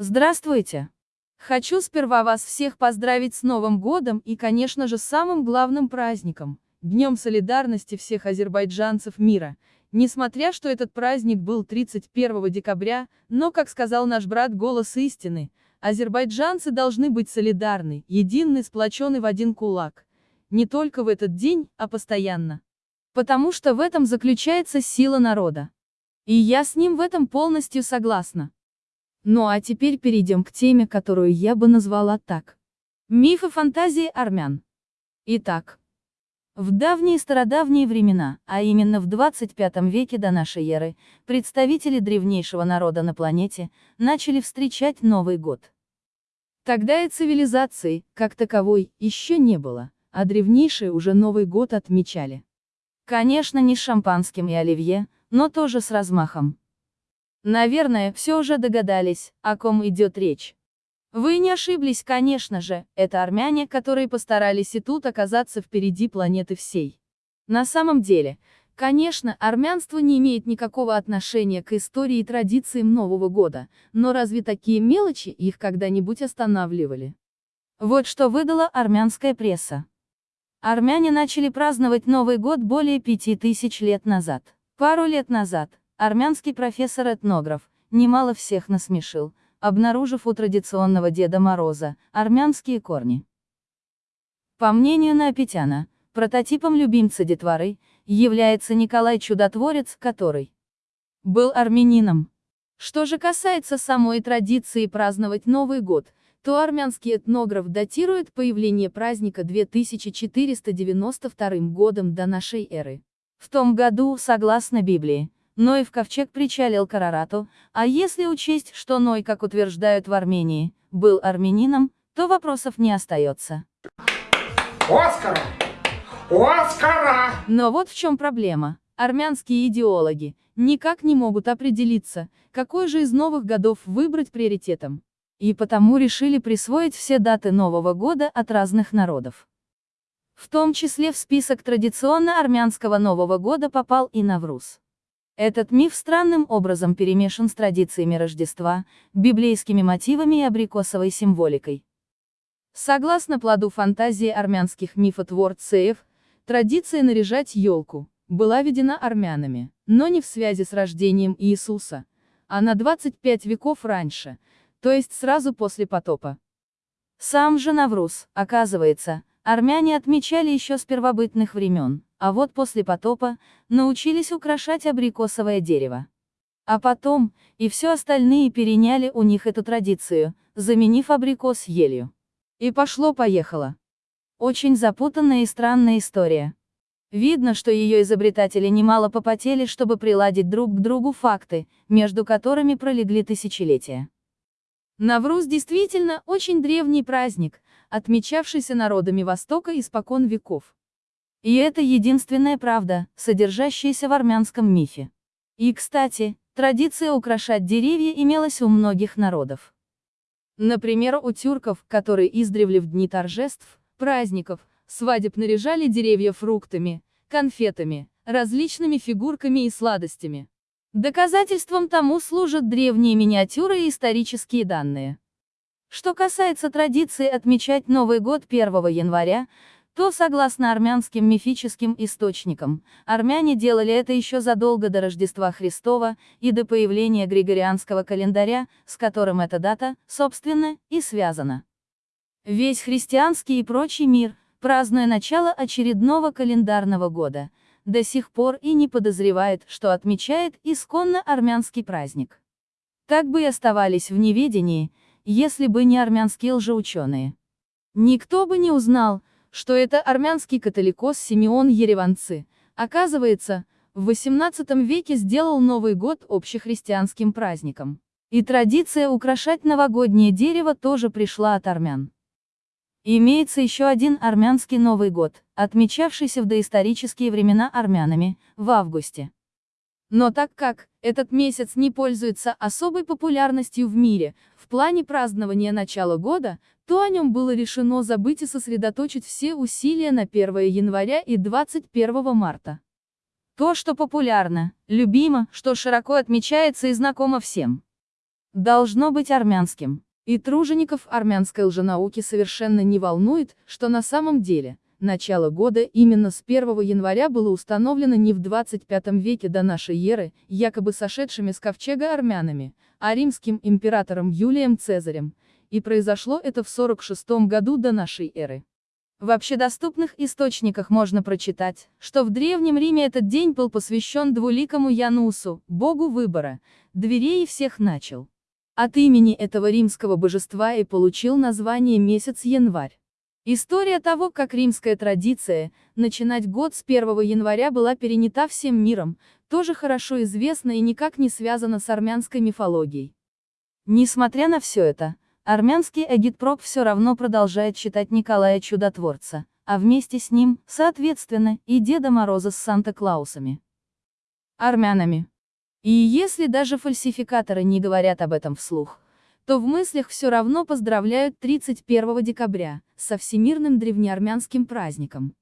Здравствуйте! Хочу сперва вас всех поздравить с Новым годом и, конечно же, самым главным праздником – Днем солидарности всех азербайджанцев мира. Несмотря что этот праздник был 31 декабря, но, как сказал наш брат «Голос истины», азербайджанцы должны быть солидарны, едины, сплочены в один кулак. Не только в этот день, а постоянно. Потому что в этом заключается сила народа. И я с ним в этом полностью согласна. Ну а теперь перейдем к теме, которую я бы назвала так. Мифы фантазии армян. Итак, в давние стародавние времена, а именно в 25 веке до нашей эры, представители древнейшего народа на планете начали встречать Новый год. Тогда и цивилизации, как таковой, еще не было, а древнейшие уже Новый год отмечали. Конечно, не с шампанским и оливье, но тоже с размахом. Наверное, все уже догадались, о ком идет речь. Вы не ошиблись, конечно же, это армяне, которые постарались и тут оказаться впереди планеты всей. На самом деле, конечно, армянство не имеет никакого отношения к истории и традициям Нового года, но разве такие мелочи их когда-нибудь останавливали? Вот что выдала армянская пресса. Армяне начали праздновать Новый год более пяти тысяч лет назад. Пару лет назад, Армянский профессор-этнограф, немало всех насмешил, обнаружив у традиционного Деда Мороза, армянские корни. По мнению Наопетяна, прототипом любимца детворы, является Николай Чудотворец, который был армянином. Что же касается самой традиции праздновать Новый год, то армянский этнограф датирует появление праздника 2492 годом до нашей эры. В том году, согласно Библии, Ной в ковчег причалил к Арарату, а если учесть, что Ной, как утверждают в Армении, был армянином, то вопросов не остается. Оскара! Оскара! Но вот в чем проблема. Армянские идеологи никак не могут определиться, какой же из новых годов выбрать приоритетом. И потому решили присвоить все даты Нового года от разных народов. В том числе в список традиционно армянского Нового года попал и Навруз. Этот миф странным образом перемешан с традициями Рождества, библейскими мотивами и абрикосовой символикой. Согласно плоду фантазии армянских мифотворцев, традиция наряжать елку была введена армянами, но не в связи с рождением Иисуса, а на 25 веков раньше, то есть сразу после потопа. Сам же Навруз, оказывается, армяне отмечали еще с первобытных времен а вот после потопа, научились украшать абрикосовое дерево. А потом, и все остальные переняли у них эту традицию, заменив абрикос елью. И пошло-поехало. Очень запутанная и странная история. Видно, что ее изобретатели немало попотели, чтобы приладить друг к другу факты, между которыми пролегли тысячелетия. Навруз действительно очень древний праздник, отмечавшийся народами Востока испокон веков. И это единственная правда, содержащаяся в армянском мифе. И, кстати, традиция украшать деревья имелась у многих народов. Например, у тюрков, которые издревле в дни торжеств, праздников, свадеб наряжали деревья фруктами, конфетами, различными фигурками и сладостями. Доказательством тому служат древние миниатюры и исторические данные. Что касается традиции отмечать Новый год 1 января, то, согласно армянским мифическим источникам, армяне делали это еще задолго до Рождества Христова и до появления Григорианского календаря, с которым эта дата, собственно, и связана. Весь христианский и прочий мир, празднуя начало очередного календарного года, до сих пор и не подозревает, что отмечает исконно армянский праздник. Так бы и оставались в неведении, если бы не армянские лжеученые. Никто бы не узнал, что это армянский католикос Симеон Ереванцы, оказывается, в XVIII веке сделал Новый год общехристианским праздником. И традиция украшать новогоднее дерево тоже пришла от армян. Имеется еще один армянский Новый год, отмечавшийся в доисторические времена армянами, в августе. Но так как этот месяц не пользуется особой популярностью в мире, в плане празднования начала года, то о нем было решено забыть и сосредоточить все усилия на 1 января и 21 марта. То, что популярно, любимо, что широко отмечается и знакомо всем. должно быть армянским. И тружеников армянской лженауки совершенно не волнует, что на самом деле, начало года именно с 1 января было установлено не в 25 веке до нашей эры, якобы сошедшими с ковчега армянами, а римским императором Юлием Цезарем, и произошло это в 46 году до нашей эры. В общедоступных источниках можно прочитать, что в Древнем Риме этот день был посвящен двуликому Янусу, богу выбора, дверей всех начал. От имени этого римского божества и получил название месяц январь. История того, как римская традиция, начинать год с 1 января была перенята всем миром, тоже хорошо известна и никак не связана с армянской мифологией. Несмотря на все это, Армянский агитпроп все равно продолжает считать Николая Чудотворца, а вместе с ним, соответственно, и Деда Мороза с Санта-Клаусами. Армянами. И если даже фальсификаторы не говорят об этом вслух, то в мыслях все равно поздравляют 31 декабря, со всемирным древнеармянским праздником.